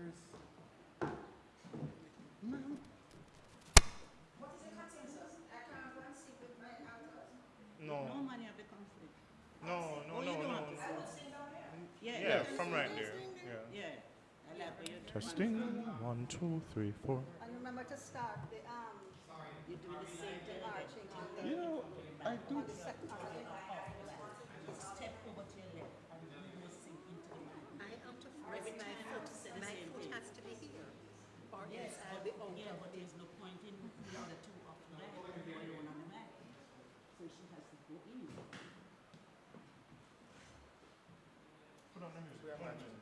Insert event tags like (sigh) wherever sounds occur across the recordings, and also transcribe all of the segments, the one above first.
numbers. Ma'am. What is the consensus? I can't go and sing with my altars. No, No money have a conflict. no, no, Oh, no, you don't no. have I would sing down there. Yeah. Yeah, from right there. Yeah. Yeah. I like how you do Testing. One, two, three, four. And remember to start the um, You do the same thing. marching on the, You know, I do. on the second. on the- Step over to your left and you will sing into the mic. I have to Every force my time foot, you say the my same foot thing. has to be here. Or Yes, else I'll be out yeah, but there's no point in the other two off the mic or alone on the mic. So she has to go in. Put on the music. We are marching.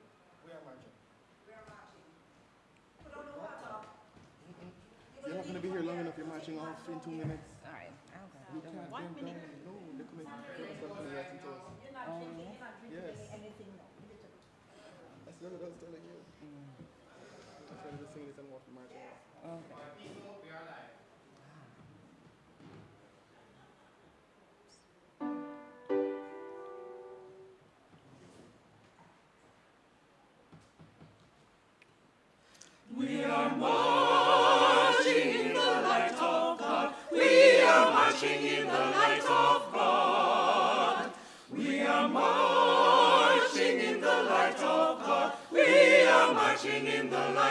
We are marching. We are marching. Put on the water. Mm-hmm. You're not gonna be here long enough. You're marching off in two minutes. All right, I'll. You can't. One minute. down. No, they're coming. They're coming right into us. You're not drinking, you're not drinking Yes. anything, no. That's what I was telling you. That's why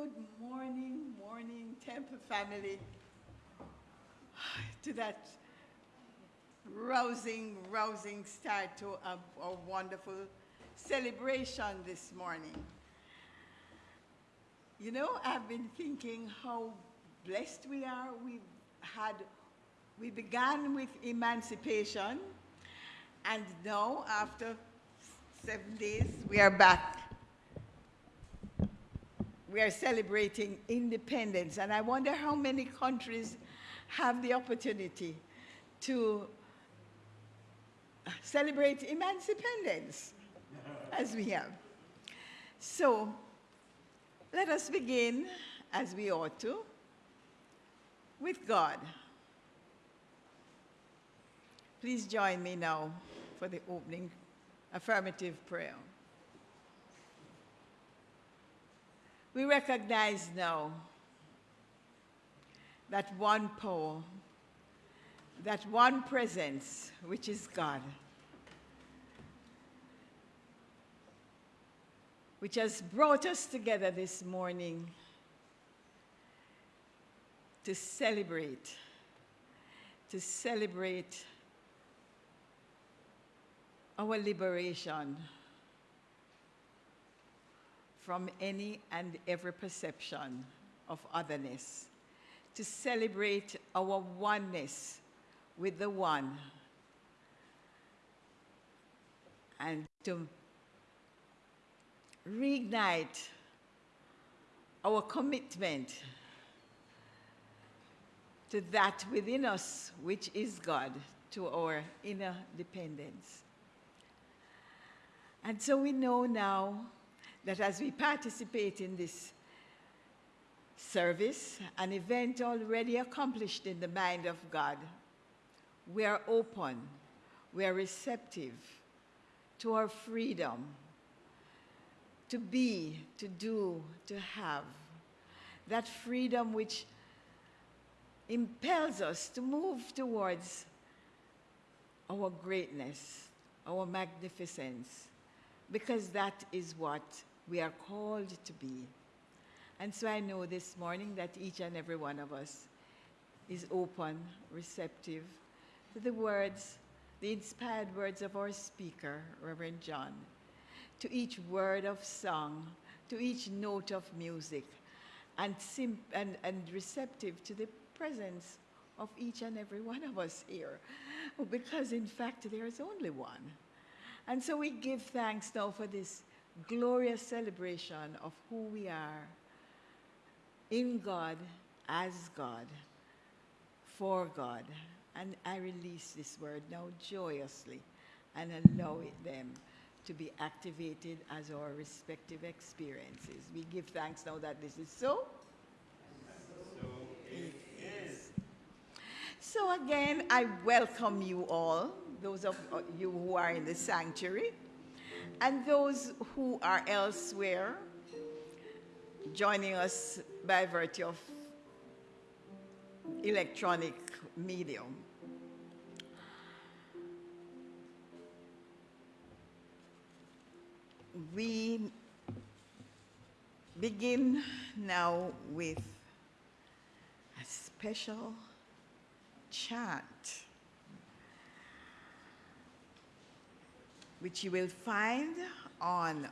Good morning, morning, Temple family. (sighs) To that rousing, rousing start to a, a wonderful celebration this morning. You know, I've been thinking how blessed we are. We've had, we began with emancipation, and now, after seven days, we are back we are celebrating independence, and I wonder how many countries have the opportunity to celebrate emancipation as we have. So let us begin, as we ought to, with God. Please join me now for the opening affirmative prayer. We recognize now that one power, that one presence, which is God, which has brought us together this morning to celebrate, to celebrate our liberation from any and every perception of otherness, to celebrate our oneness with the one, and to reignite our commitment to that within us which is God, to our inner dependence. And so we know now that as we participate in this service, an event already accomplished in the mind of God, we are open, we are receptive to our freedom to be, to do, to have. That freedom which impels us to move towards our greatness, our magnificence, because that is what we are called to be. And so I know this morning that each and every one of us is open, receptive to the words, the inspired words of our speaker, Reverend John, to each word of song, to each note of music, and, and, and receptive to the presence of each and every one of us here, because in fact there is only one. And so we give thanks now for this glorious celebration of who we are in God, as God, for God. And I release this word now joyously and allow it them to be activated as our respective experiences. We give thanks now that this is so. So, It is. So again, I welcome you all, those of you who are in the sanctuary, and those who are elsewhere, joining us by virtue of electronic medium. We begin now with a special chant, which you will find on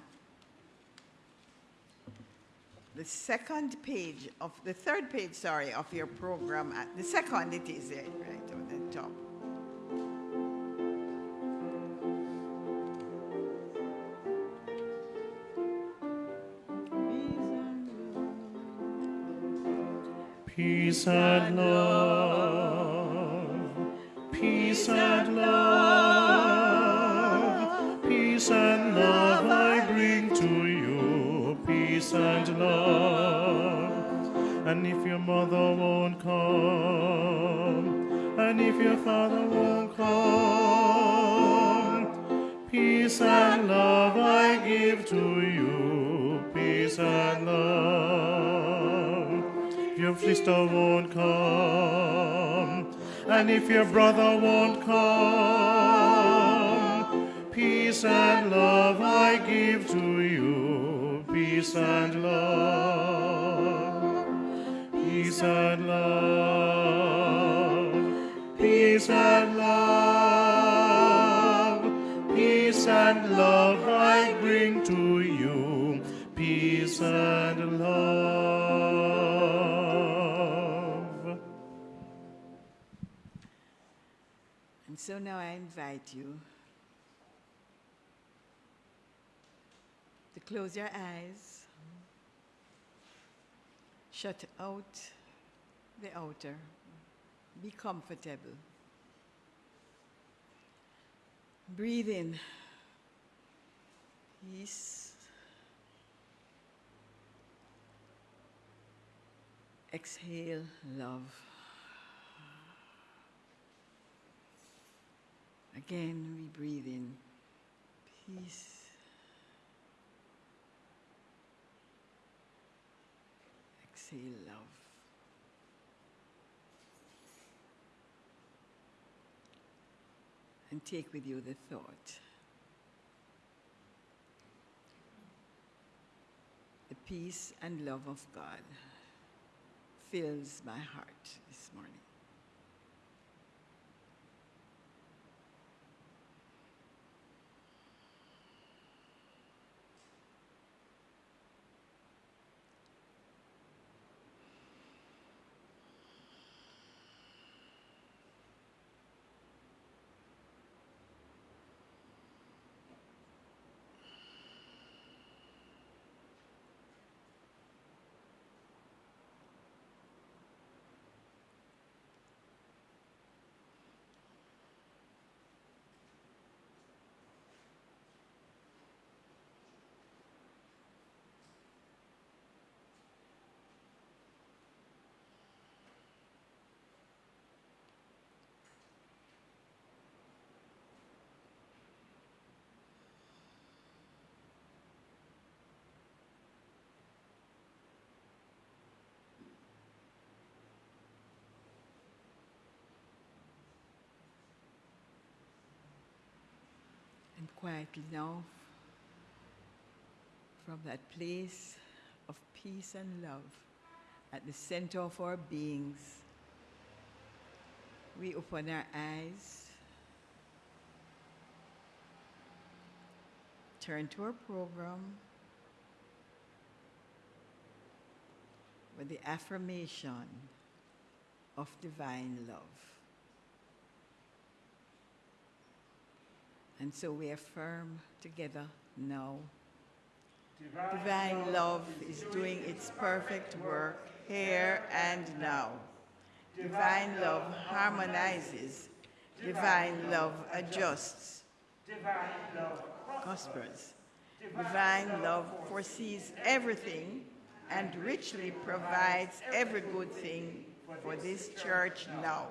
the second page of the third page, sorry, of your program. At the second, it is there, right on the top. Peace and love, peace and mother won't come, and if your father won't come, peace and love I give to you, peace and love. If your sister won't come, and if your brother won't come, peace and love I give to you, peace and love, peace and love, peace and love, peace and love I bring to you, peace and love. And so now I invite you to close your eyes, shut out the outer, be comfortable. Breathe in peace. Exhale love. Again, we breathe in peace. Exhale love. And take with you the thought. The peace and love of God fills my heart this morning. Quietly now from that place of peace and love at the center of our beings. We open our eyes, turn to our program with the affirmation of divine love. And so we affirm together now. Divine love is doing its perfect work here and now. Divine love harmonizes. Divine love adjusts. Divine love prospers. Divine love foresees everything and richly provides every good thing for this church now.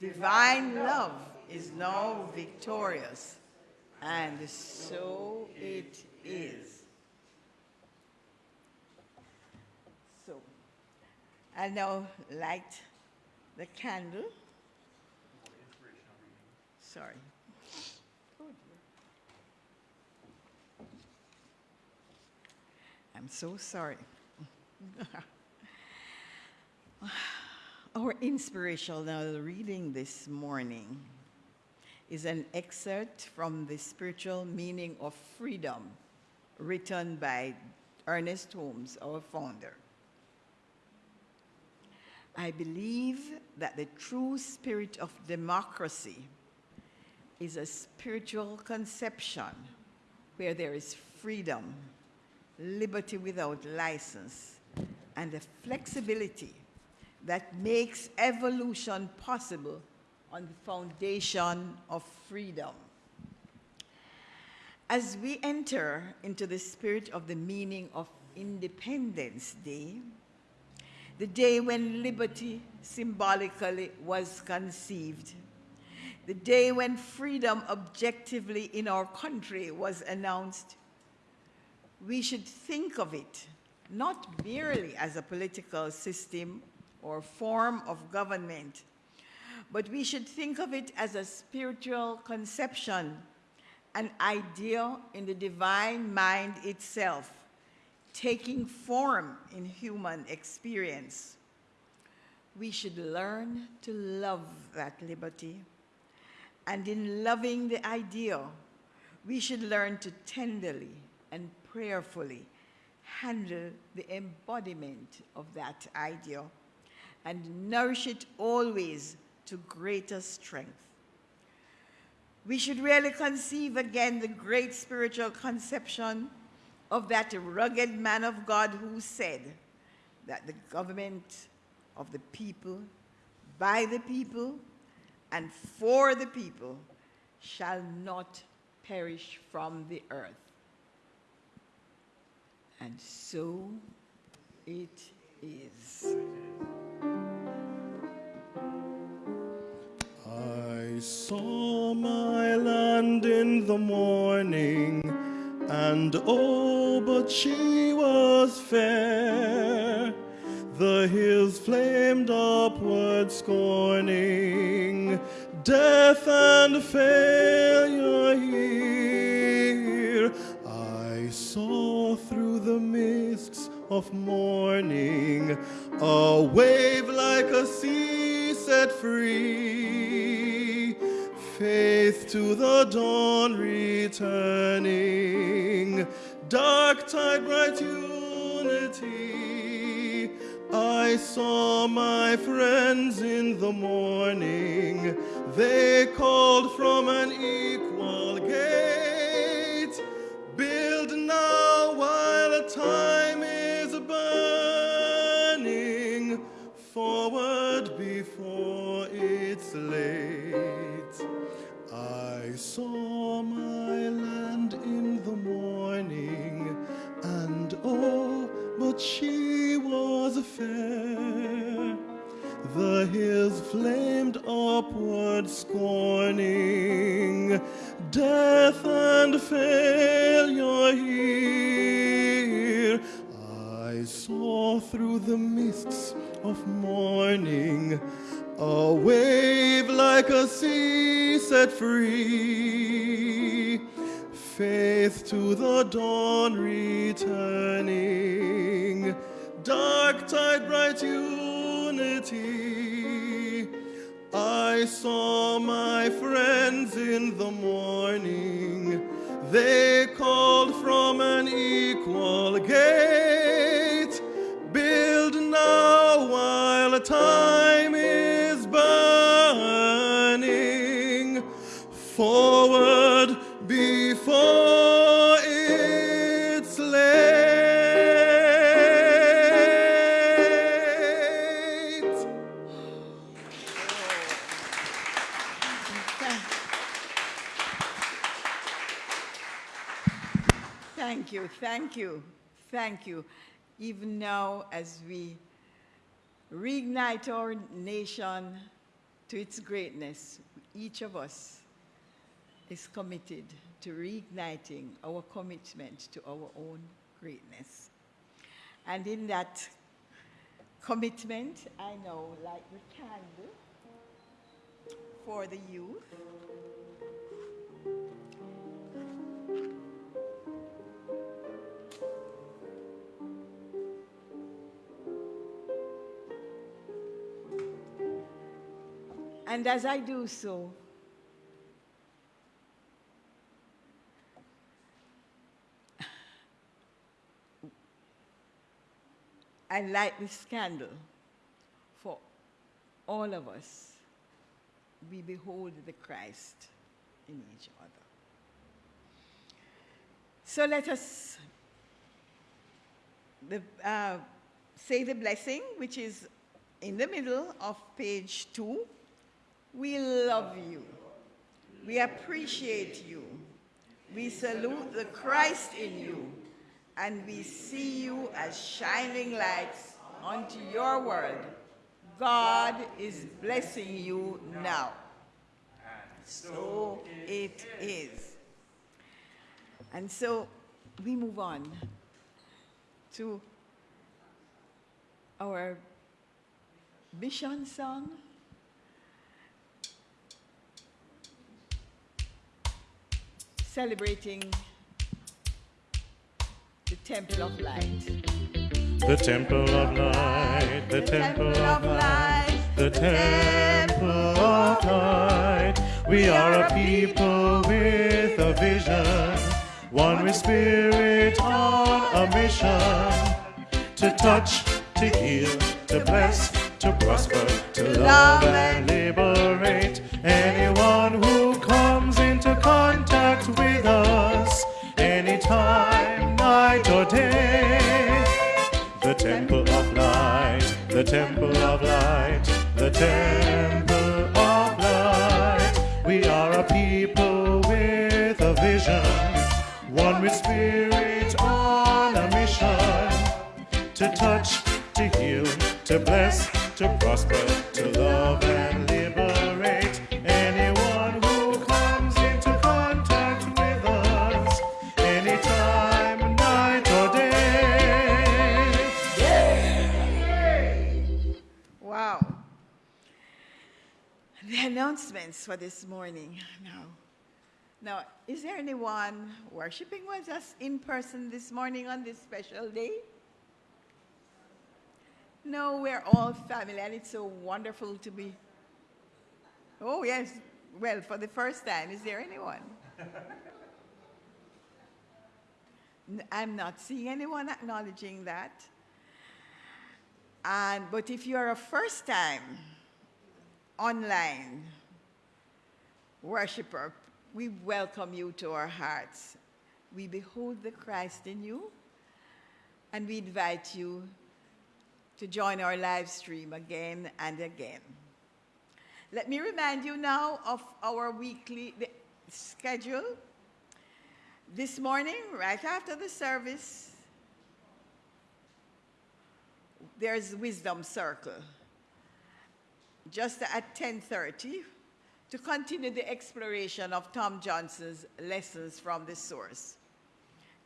Divine love is now victorious, and so it is. So, I now light the candle. Sorry. I'm so sorry. (laughs) Our inspirational reading this morning is an excerpt from the spiritual meaning of freedom written by Ernest Holmes, our founder. I believe that the true spirit of democracy is a spiritual conception where there is freedom, liberty without license, and a flexibility that makes evolution possible on the foundation of freedom. As we enter into the spirit of the meaning of Independence Day, the day when liberty symbolically was conceived, the day when freedom objectively in our country was announced, we should think of it not merely as a political system or form of government, but we should think of it as a spiritual conception, an idea in the divine mind itself, taking form in human experience. We should learn to love that liberty. And in loving the idea, we should learn to tenderly and prayerfully handle the embodiment of that ideal and nourish it always to greater strength. We should really conceive again the great spiritual conception of that rugged man of God who said that the government of the people, by the people, and for the people shall not perish from the earth. And so it is. Saw my land in the morning, and oh, but she was fair. The hills flamed upward, scorning death and failure here. I saw through the mists of morning a wave like a sea set free. Faith to the dawn returning, dark tide, bright unity. I saw my friends in the morning, they called from an equal gate. Build now while the time is burning, forward before it's late. Saw my land in the morning, and oh, but she was fair. The hills flamed upward, scorning death and failure here. I saw through the mists of morning a wave like a sea set free. Faith to the dawn returning, dark tide, bright unity. I saw my friends in the morning. They called from an equal gate. Build now while time Thank you, thank you. Even now, as we reignite our nation to its greatness, each of us is committed to reigniting our commitment to our own greatness. And in that commitment, I now light the candle for the youth. And as I do so, (laughs) I light this candle for all of us. We behold the Christ in each other. So let us the, uh, say the blessing, which is in the middle of page two. We love you. We appreciate you. We salute the Christ in you. And we see you as shining lights unto your world. God is blessing you now. So it is. And so we move on to our mission song. Celebrating the Temple of Light. The temple of light, the temple of light, the temple of light. We are a people with a vision, one with spirit on a mission to touch, to heal, to bless, to prosper, to love and liberate anyone the temple of light, the temple announcements for this morning now. Now, is there anyone worshiping with us in person this morning on this special day? No, we're all family, and it's so wonderful to be. Oh, yes. Well, for the first time, is there anyone? (laughs) I'm not seeing anyone acknowledging that. And, but if you're a first time online worshiper, we welcome you to our hearts. We behold the Christ in you, and we invite you to join our live stream again and again. Let me remind you now of our weekly schedule. This morning, right after the service, there's Wisdom Circle, just at 10:30, to continue the exploration of Tom Johnson's lessons from the source.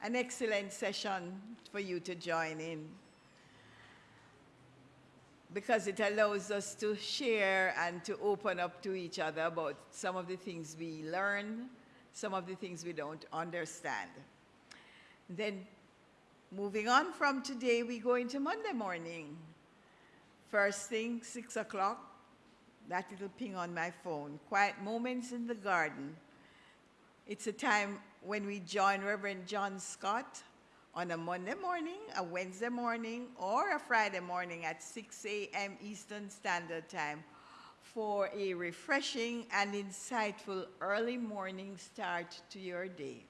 An excellent session for you to join in because it allows us to share and to open up to each other about some of the things we learn some of the things we don't understand. Then, moving on from today, we go into Monday morning. First thing, 6 o'clock, that little ping on my phone. Quiet moments in the garden. It's a time when we join Reverend John Scott on a Monday morning, a Wednesday morning, or a Friday morning at 6 a.m. Eastern Standard Time for a refreshing and insightful early morning start to your day.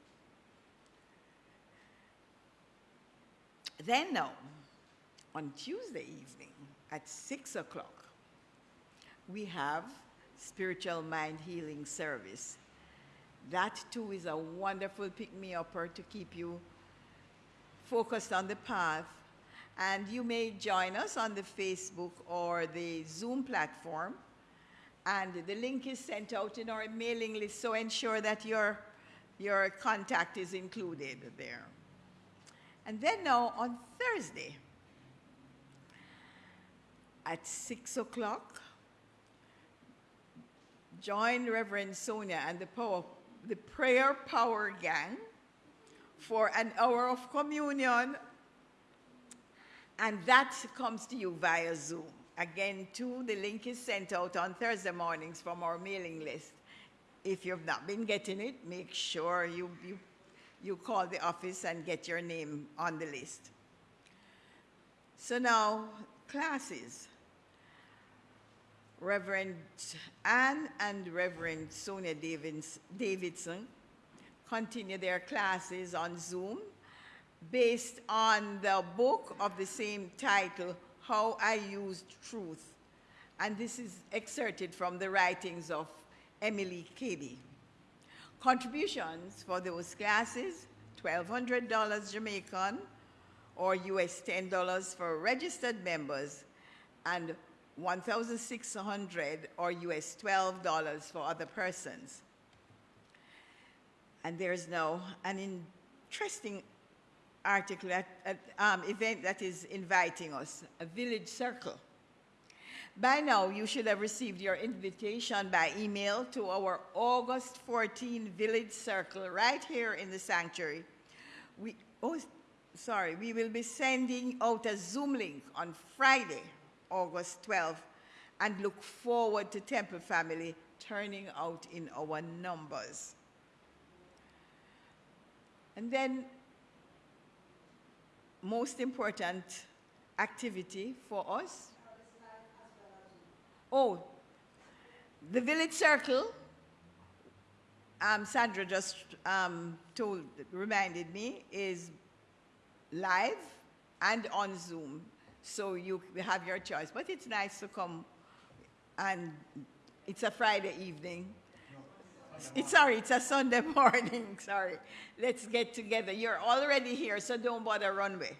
Then now, on Tuesday evening at 6 o'clock, we have spiritual mind healing service. That too is a wonderful pick-me-upper to keep you focused on the path. And you may join us on the Facebook or the Zoom platform. And the link is sent out in our mailing list, so ensure that your, your contact is included there. And then now on Thursday at 6 o'clock, join Reverend Sonia and the, power, the Prayer Power Gang for an hour of communion, and that comes to you via Zoom. Again, too, the link is sent out on Thursday mornings from our mailing list. If you've not been getting it, make sure you, you, you call the office and get your name on the list. So now, classes. Reverend Anne and Reverend Sonia Davidson continue their classes on Zoom based on the book of the same title, How I Used Truth. And this is excerpted from the writings of Emilie Cady. Contributions for those classes, $1,200 Jamaican or US $10 for registered members and 1,600 or US $12 for other persons. And there's now an interesting article, at, at, um, event that is inviting us, a village circle. By now, you should have received your invitation by email to our August 14 village circle right here in the sanctuary. We, oh, sorry, we will be sending out a Zoom link on Friday, August 12th, and look forward to Temple family turning out in our numbers. And then, most important activity for us. Oh, the village circle. Um, Sandra just um, told, reminded me, is live and on Zoom. So you have your choice. But it's nice to come and it's a Friday evening it's, sorry, it's a Sunday (laughs) morning. Sorry. Let's get together. You're already here, so don't bother runway.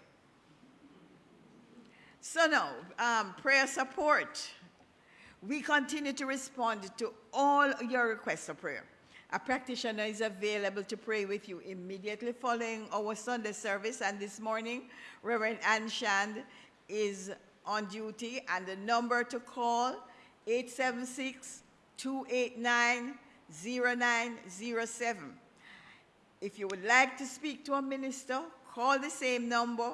So now, um, prayer support. We continue to respond to all your requests of prayer. A practitioner is available to pray with you immediately following our Sunday service. And this morning, Reverend Ann Shand is on duty. And the number to call, 876 289 0907. If you would like to speak to a minister, call the same number,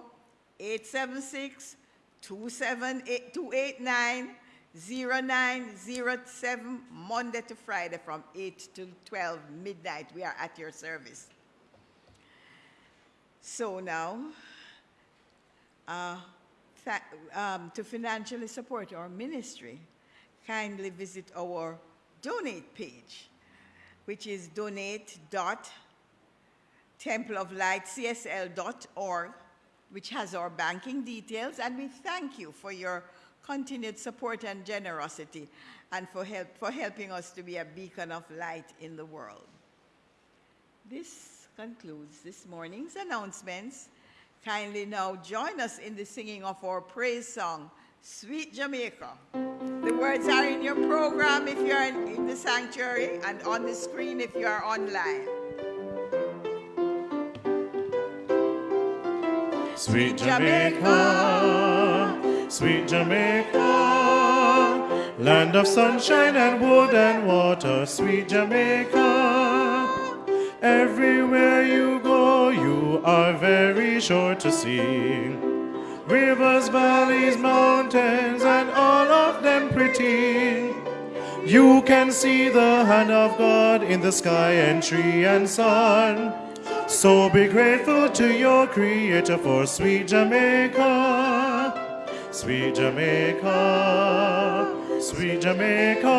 876 289 0907, Monday to Friday from 8 to 12 midnight. We are at your service. So now, uh, um, to financially support our ministry, kindly visit our donate page which is donate.templeoflightcsl.org, which has our banking details. And we thank you for your continued support and generosity and for, help, for helping us to be a beacon of light in the world. This concludes this morning's announcements. Kindly now join us in the singing of our praise song, Sweet Jamaica. The words are in your program if you're in the sanctuary and on the screen if you are online. Sweet Jamaica, sweet Jamaica, land of sunshine and wood and water, sweet Jamaica, Everywhere you go, you are very sure to see rivers, valleys, mountains, and all of them pretty. You can see the hand of God in the sky and tree and sun. So be grateful to your Creator for sweet Jamaica, sweet Jamaica, sweet Jamaica,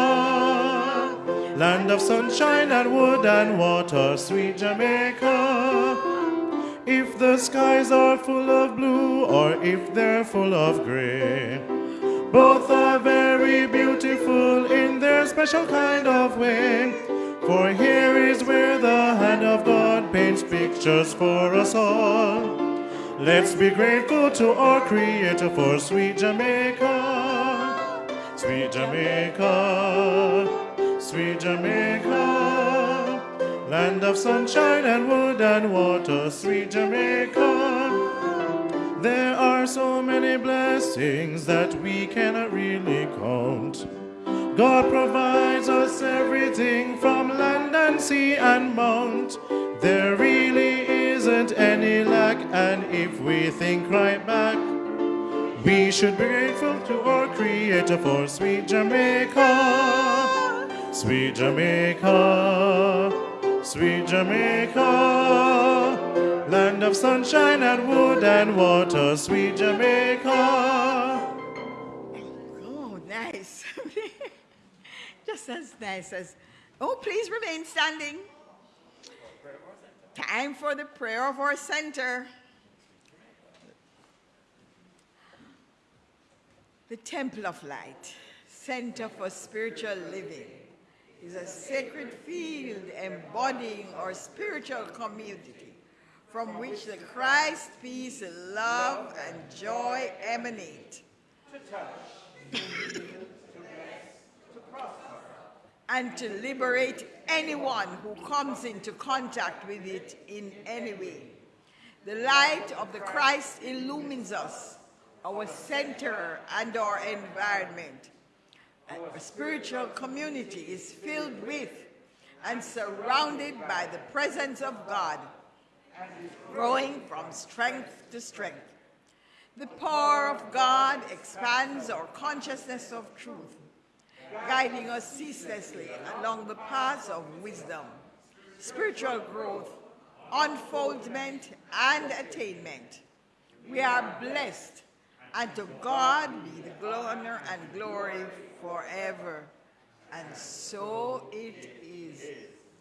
land of sunshine and wood and water, sweet Jamaica. If the skies are full of blue or if they're full of gray, both are very beautiful in their special kind of way. For here is where the hand of God paints pictures for us all. Let's be grateful to our Creator for sweet Jamaica, sweet Jamaica, sweet Jamaica, land of sunshine and wood and water, sweet Jamaica. There are so many blessings that we cannot really count. God provides us everything from land and sea and mount. There really isn't any lack, and if we think right back, we should be grateful to our Creator for sweet Jamaica, sweet Jamaica, sweet Jamaica, land of sunshine and wood and water, sweet Jamaica. Oh, nice. (laughs) Just as nice as. Oh, please remain standing. Time for the prayer of our center. The Temple of Light, Center for Spiritual Living, is a sacred field embodying our spiritual community from which the Christ, peace, love, and joy emanate. To touch, to heal, to rest, to prosper. And to liberate anyone who comes into contact with it in any way. The light of the Christ illumines us, our center, and our environment. Our spiritual community is filled with and surrounded by the presence of God, growing from strength to strength. The power of God expands our consciousness of truth, guiding us ceaselessly along the paths of wisdom, spiritual growth, unfoldment, and attainment. We are blessed, and to God be the honor and glory forever. And so it is.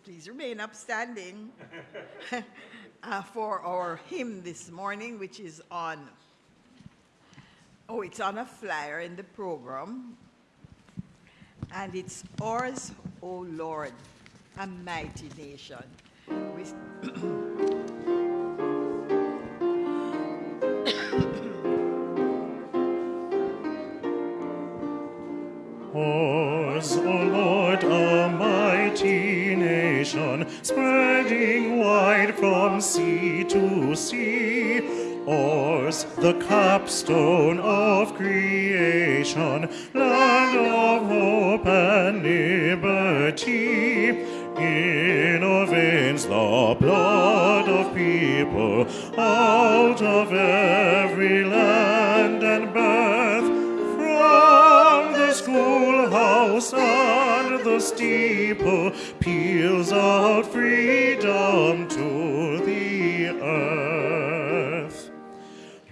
Please remain upstanding (laughs) uh, for our hymn this morning, which is on, oh, it's on a flyer in the program. And it's ours, O Lord, a mighty nation. (clears throat) We- Ours, O Lord, a mighty nation, spreading wide from sea to sea. Ours, the capstone of creation, land of hope and liberty. In our veins the blood of people, out of every schoolhouse and the steeple peals out freedom to the earth.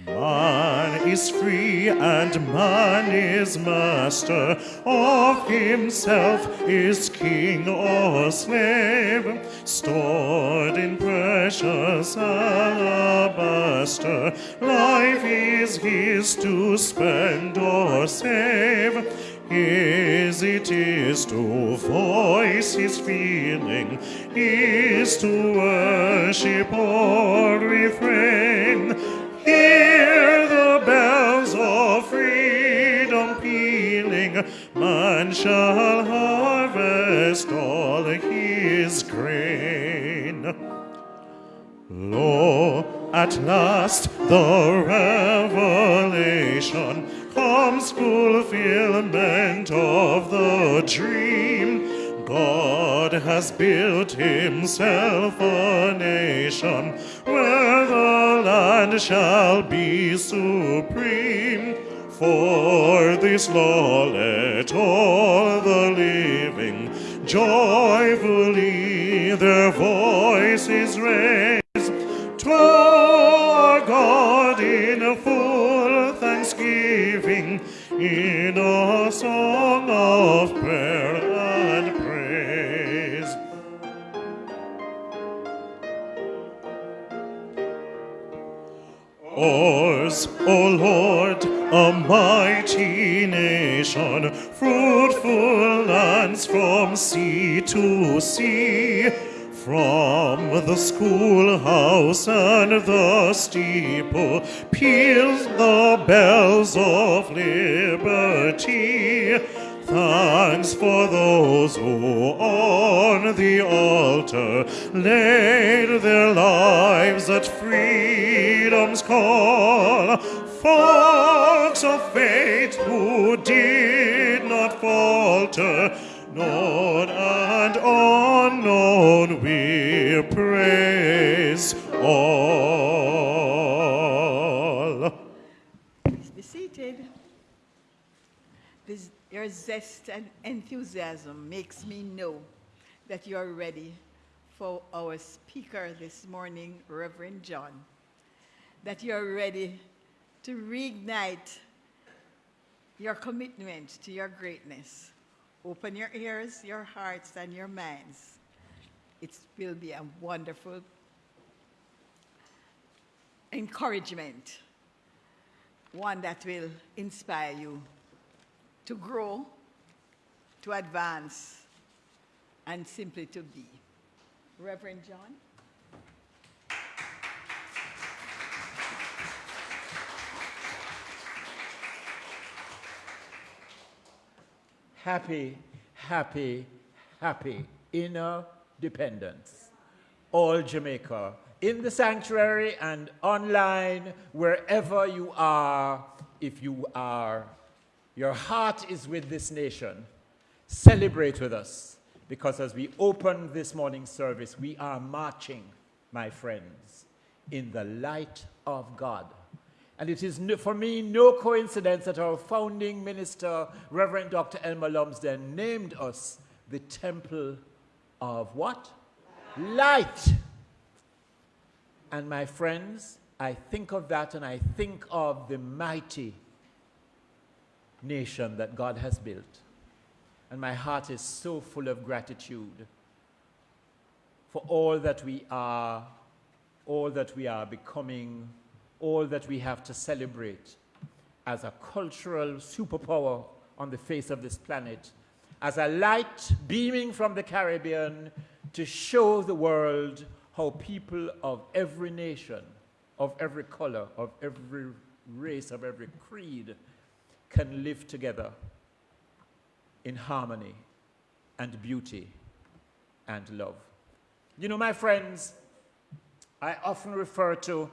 Man is free and man is master of himself, is king or slave, stored in precious alabaster. Life is his to spend or save. His it is to voice his feeling, is to worship or refrain. Hear the bells of freedom pealing, man shall harvest all his grain. Lo, at last the revelation comes fulfillment of the dream. God has built himself a nation where the land shall be supreme. For this law let all the living joyfully their voices raise song of prayer and praise. Ours, O Lord, a mighty nation, fruitful lands from sea to sea. From the schoolhouse and the steeple peals the bells of liberty. Thanks for those who on the altar laid their lives at freedom's call. Folks of faith who did not falter, known your zest and enthusiasm makes me know that you are ready for our speaker this morning, Reverend John. That you are ready to reignite your commitment to your greatness. Open your ears, your hearts, and your minds. It will be a wonderful encouragement, one that will inspire you to grow, to advance, and simply to be. Reverend John? happy, happy, happy inner dependence. All Jamaica, in the sanctuary and online, wherever you are, if you are, your heart is with this nation, celebrate with us. Because as we open this morning's service, we are marching, my friends, in the light of God. And it is for me no coincidence that our founding minister, Reverend Dr. Elmer Lumsden, named us the temple of what? Light. And my friends, I think of that and I think of the mighty nation that God has built. And my heart is so full of gratitude for all that we are, all that we are becoming all that we have to celebrate as a cultural superpower on the face of this planet, as a light beaming from the Caribbean to show the world how people of every nation, of every color, of every race, of every creed can live together in harmony and beauty and love. You know, my friends, I often refer to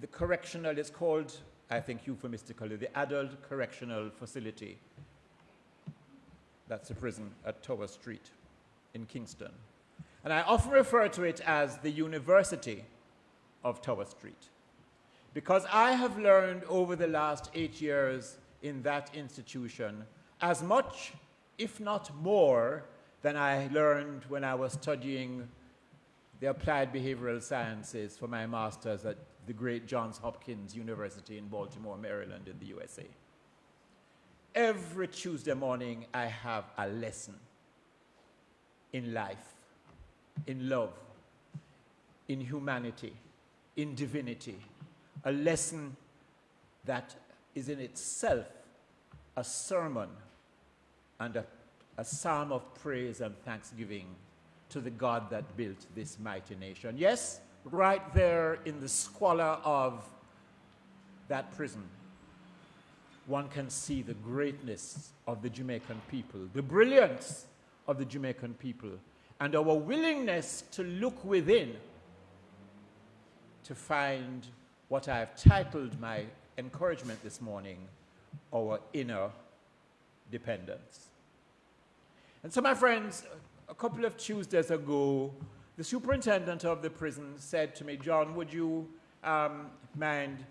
the correctional is called, I think euphemistically, the adult correctional facility. That's a prison at Tower Street in Kingston. And I often refer to it as the University of Tower Street. Because I have learned over the last eight years in that institution as much, if not more, than I learned when I was studying the applied behavioral sciences for my master's at the great Johns Hopkins University in Baltimore, Maryland, in the USA. Every Tuesday morning, I have a lesson in life, in love, in humanity, in divinity, a lesson that is in itself a sermon and a, a psalm of praise and thanksgiving to the God that built this mighty nation. Yes, right there in the squalor of that prison, one can see the greatness of the Jamaican people, the brilliance of the Jamaican people, and our willingness to look within to find what I have titled my encouragement this morning our inner dependence. And so, my friends, a couple of Tuesdays ago, the superintendent of the prison said to me, John, would you um, mind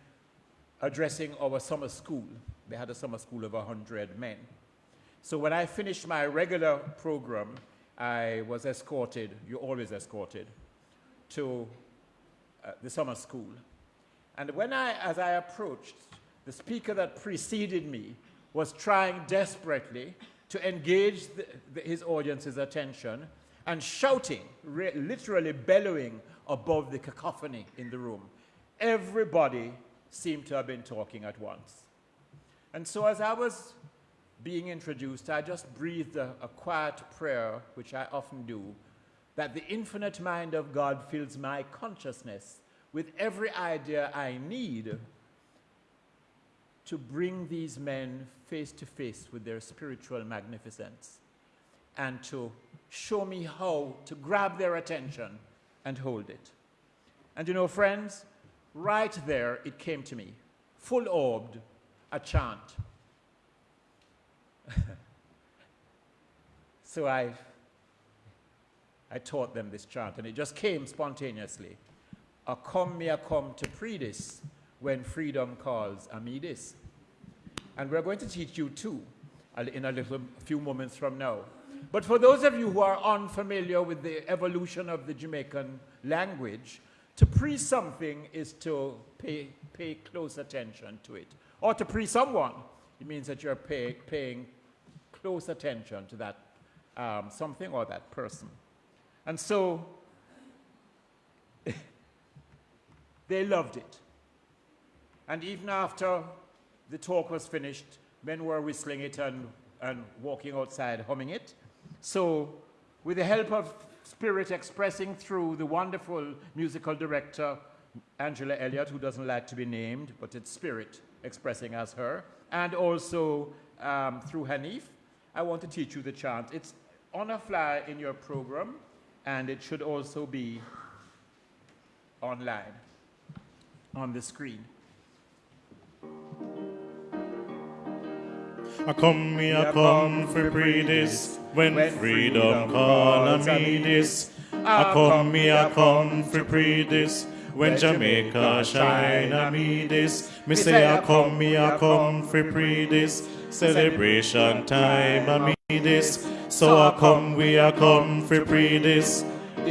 addressing our summer school? They had a summer school of 100 men. So when I finished my regular program, I was escorted, you're always escorted, to uh, the summer school. And when I, as I approached, the speaker that preceded me was trying desperately to engage the, the, his audience's attention and shouting, literally bellowing above the cacophony in the room. Everybody seemed to have been talking at once. And so as I was being introduced, I just breathed a, a quiet prayer, which I often do, that the infinite mind of God fills my consciousness with every idea I need to bring these men face to face with their spiritual magnificence and to show me how to grab their attention and hold it. And you know, friends, right there it came to me, full orbed, a chant. (laughs) so I, I taught them this chant, and it just came spontaneously. A come me a come to predis when freedom calls Amidis. And we're going to teach you too in a little few moments from now. But for those of you who are unfamiliar with the evolution of the Jamaican language, to pre something is to pay, pay close attention to it. Or to pre someone, it means that you're pay, paying close attention to that um, something or that person. And so they loved it. And even after the talk was finished, men were whistling it and, and walking outside humming it. So, with the help of Spirit expressing through the wonderful musical director, Angela Elliott, who doesn't like to be named, but it's Spirit expressing as her, and also um, through Hanif, I want to teach you the chant. It's on a flyer in your program, and it should also be online on the screen. I come, me I come for free this when freedom call a me this. I come, me I come for free this when Jamaica shine a me this. Me say I come, me I come for free this celebration time a me this. So I come, we I come for free this.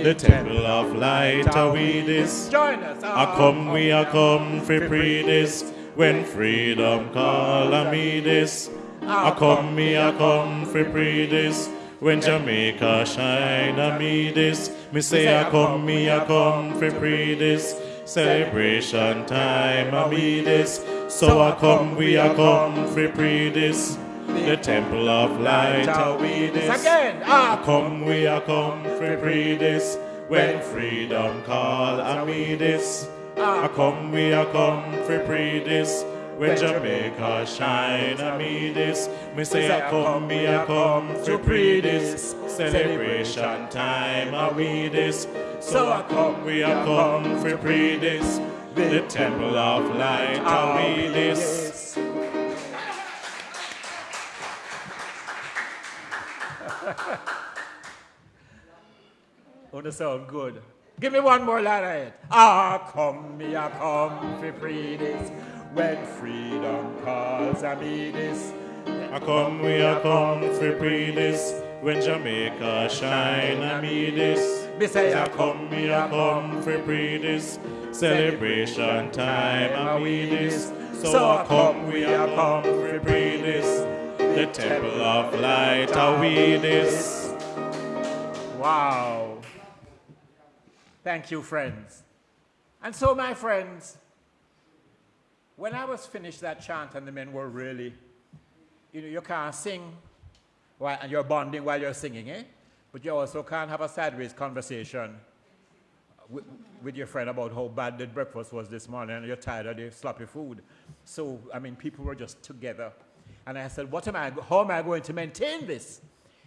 The temple of light are we this. Join us. I come, we I come for free this when freedom call a me this. I come, me, I come for free this. When Jamaica shine, I me this. Me say, I come, me, I come for free this. Celebration time, I me this. So I come, we, I come for free this. The temple of light, I we this. Again, ah. come, we, are come for free this. When freedom call, I me this. Ah. come, we, are come for free this. When Jamaica shine, I me this. Me say I come, me I come to pre this. Celebration time, I we this. So I come, we I come for pre this. The temple of light, I we this. Oh, that sound good. Give me one more line of it. Ah, come, me, I come for free this when freedom calls I ah, me this. I come, we are come for free this. When Jamaica shine, I me this. Me say I come, we are come for free this. Celebration time, I me this. So I come, we are come for free this. The temple of light, I we this. Wow. Thank you, friends. And so, my friends, when I was finished that chant and the men were really, you know, you can't sing while, and you're bonding while you're singing, eh? But you also can't have a sideways conversation with, with your friend about how bad the breakfast was this morning and you're tired of the sloppy food. So, I mean, people were just together. And I said, what am I, how am I going to maintain this?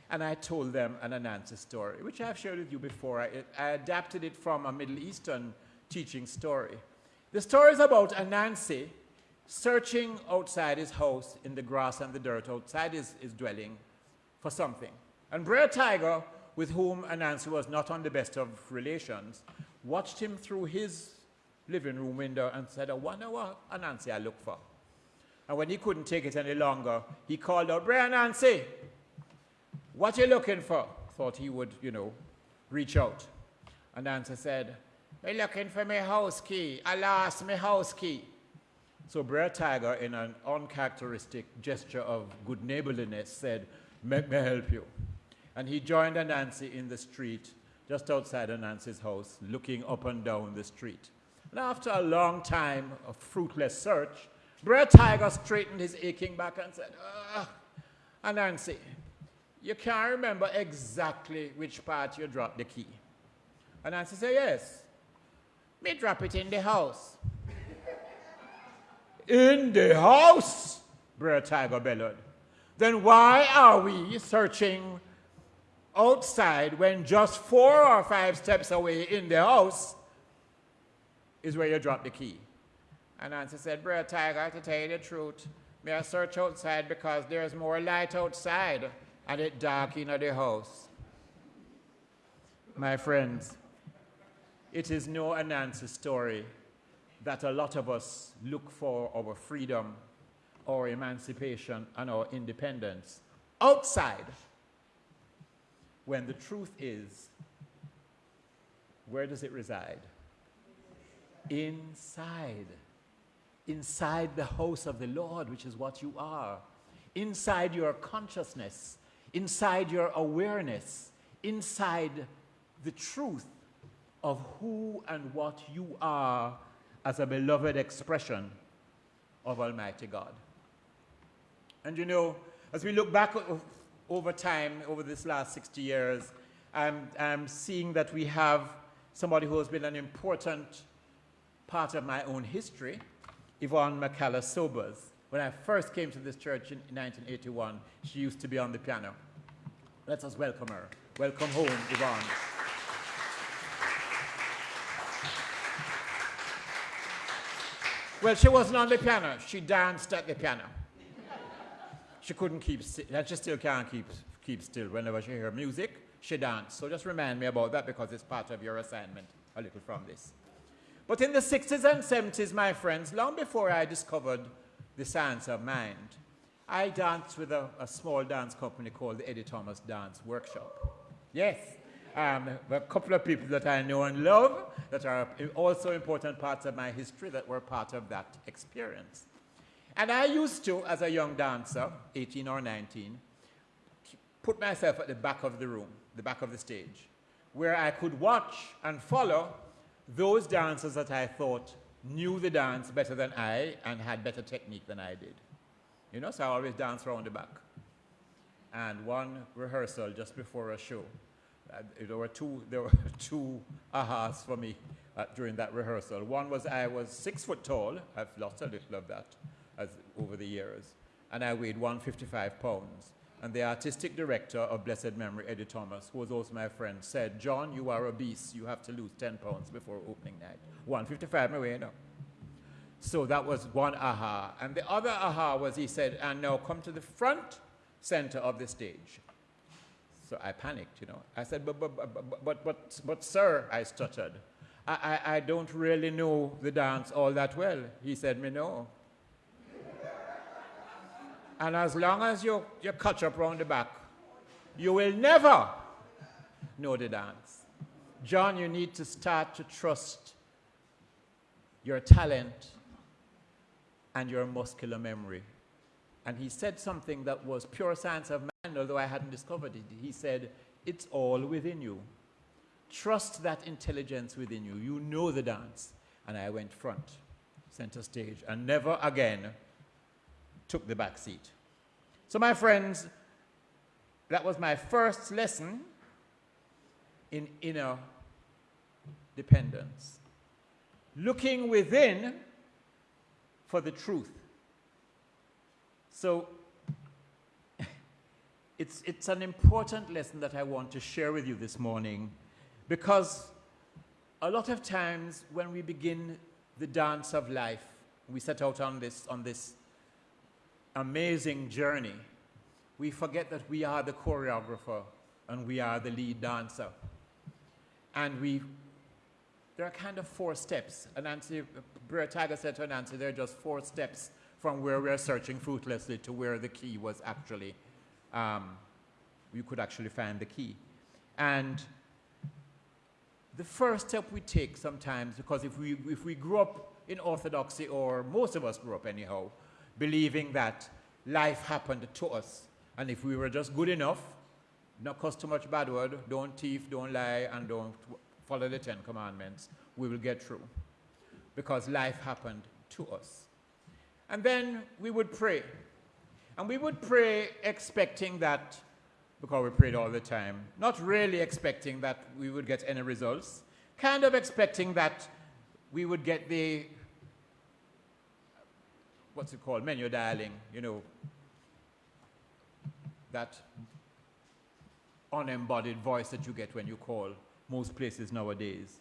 And I told them an Anansi story, which I've shared with you before. I, I adapted it from a Middle Eastern teaching story. The story is about Anansi searching outside his house in the grass and the dirt outside his, his dwelling for something. And Brer Tiger, with whom Anansi was not on the best of relations, watched him through his living room window and said, I wonder what Anansi I look for. And when he couldn't take it any longer, he called out, Brer Anansi, what you looking for? Thought he would, you know, reach out. And Anansi said, I'm looking for my house key. Lost my house key. So Brer Tiger, in an uncharacteristic gesture of good neighborliness, said, Make me help you. And he joined Anansi in the street, just outside Anansi's house, looking up and down the street. And after a long time of fruitless search, Brer Tiger straightened his aching back and said, ah, Anansi, you can't remember exactly which part you dropped the key. Anansi said, Yes. Me drop it in the house. in the house? Brer Tiger bellowed. Then why are we searching outside when just four or five steps away in the house is where you drop the key? Anansi said, Brer Tiger, to tell you the truth, may I search outside because there's more light outside and it dark in the house. My friends, it is no Anansi story that a lot of us look for our freedom, our emancipation, and our independence outside when the truth is, where does it reside? Inside. Inside the house of the Lord, which is what you are. Inside your consciousness, inside your awareness, inside the truth of who and what you are as a beloved expression of Almighty God. And you know, as we look back over time, over this last 60 years, I'm, I'm seeing that we have somebody who has been an important part of my own history, Yvonne McCalla Sobers. When I first came to this church in 1981, she used to be on the piano. Let us welcome her. Welcome home, Yvonne. Well, she wasn't on the piano. She danced at the piano. She couldn't keep still. Uh, she still can't keep, keep still. Whenever she hear music, she danced. So just remind me about that because it's part of your assignment, a little from this. But in the 60s and 70s, my friends, long before I discovered the science of mind, I danced with a, a small dance company called the Eddie Thomas Dance Workshop. Yes, um, a couple of people that I know and love that are also important parts of my history that were part of that experience. And I used to, as a young dancer, 18 or 19, put myself at the back of the room, the back of the stage, where I could watch and follow those dancers that I thought knew the dance better than I and had better technique than I did. You know, so I always dance around the back. And one rehearsal just before a show, uh, there were two, there were (laughs) two ahas for me uh, during that rehearsal. One was I was six foot tall. I've lost a little of that as, over the years. And I weighed 155 pounds. And the artistic director of Blessed Memory, Eddie Thomas, who was also my friend, said, John, you are obese. You have to lose 10 pounds before opening night. 155 my way, no. So that was one aha. And the other aha was he said, and now come to the front center of the stage. So I panicked, you know. I said, but, but, but, but, but, but sir, I stuttered. I, I, I don't really know the dance all that well. He said, me no. And as long as you, you catch up around the back, you will never know the dance. John, you need to start to trust your talent and your muscular memory. And he said something that was pure science of mind, although I hadn't discovered it. He said, It's all within you. Trust that intelligence within you. You know the dance. And I went front, center stage, and never again took the back seat. So, my friends, that was my first lesson in inner dependence. Looking within for the truth. So, (laughs) it's, it's an important lesson that I want to share with you this morning because a lot of times when we begin the dance of life, we set out on this, on this amazing journey, we forget that we are the choreographer and we are the lead dancer. And we, there are kind of four steps. Anansi, Brer said to Nancy, there are just four steps from where we're searching fruitlessly to where the key was actually, um, you could actually find the key. And the first step we take sometimes, because if we, if we grew up in orthodoxy, or most of us grew up anyhow, believing that life happened to us, and if we were just good enough, not cuss too much bad word, don't thief, don't lie, and don't follow the Ten Commandments, we will get through. Because life happened to us. And then we would pray. And we would pray expecting that because we prayed all the time, not really expecting that we would get any results, kind of expecting that we would get the, what's it called, menu dialing, you know, that unembodied voice that you get when you call most places nowadays.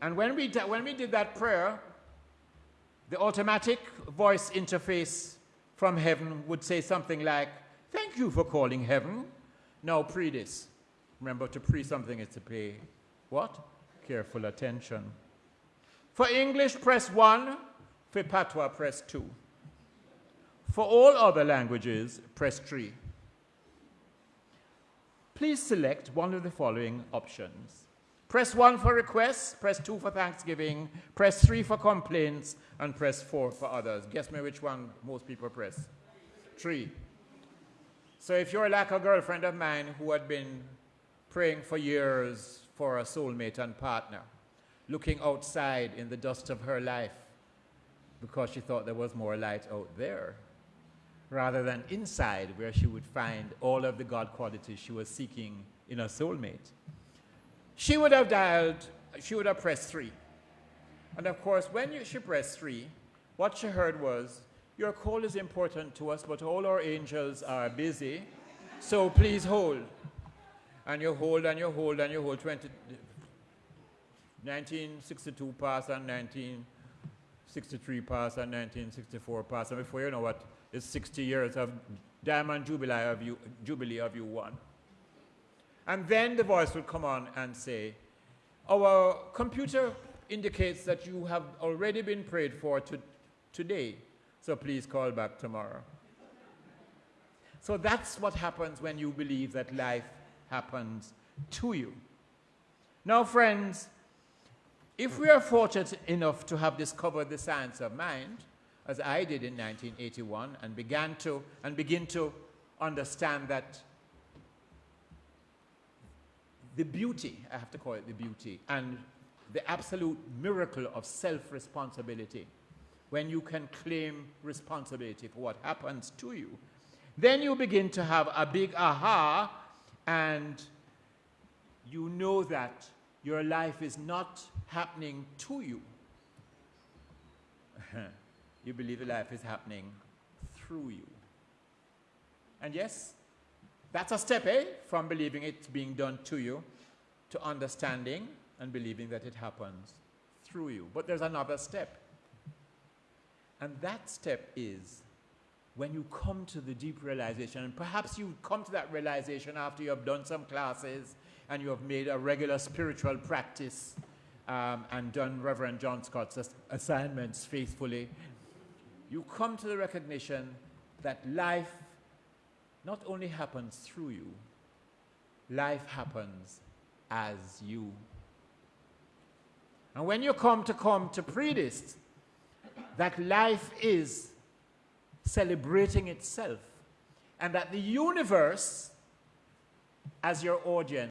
And when we, when we did that prayer, the automatic voice interface from heaven would say something like, Thank you for calling heaven. Now pre this. Remember, to pre something is to pay what? Careful attention. For English, press 1. For Patois, press 2. For all other languages, press 3. Please select one of the following options. Press 1 for requests, press 2 for Thanksgiving, press 3 for complaints, and press 4 for others. Guess me which one most people press? 3. So if you're like a girlfriend of mine who had been praying for years for a soulmate and partner, looking outside in the dust of her life because she thought there was more light out there, rather than inside where she would find all of the God qualities she was seeking in a soulmate, she would have dialed, she would have pressed three. And of course, when you, she pressed three, what she heard was, your call is important to us, but all our angels are busy, so please hold. And you hold and you hold and you hold 20, 1962 pass and 1963 pass and 1964 pass, and before you know what, it's 60 years of diamond jubilee of you, jubilee of you won. And then the voice would come on and say, our computer indicates that you have already been prayed for to, today. So please call back tomorrow. So that's what happens when you believe that life happens to you. Now, friends, if we are fortunate enough to have discovered the science of mind, as I did in 1981, and began to and begin to understand that the beauty, I have to call it the beauty, and the absolute miracle of self-responsibility when you can claim responsibility for what happens to you, then you begin to have a big aha and you know that your life is not happening to you. (laughs) you believe the life is happening through you. And yes, that's a step, eh? From believing it being done to you to understanding and believing that it happens through you. But there's another step. And that step is when you come to the deep realization, and perhaps you come to that realization after you have done some classes and you have made a regular spiritual practice um, and done Reverend John Scott's ass assignments faithfully, you come to the recognition that life not only happens through you, life happens as you. And when you come to come to predist, that life is celebrating itself and that the universe, as your audience,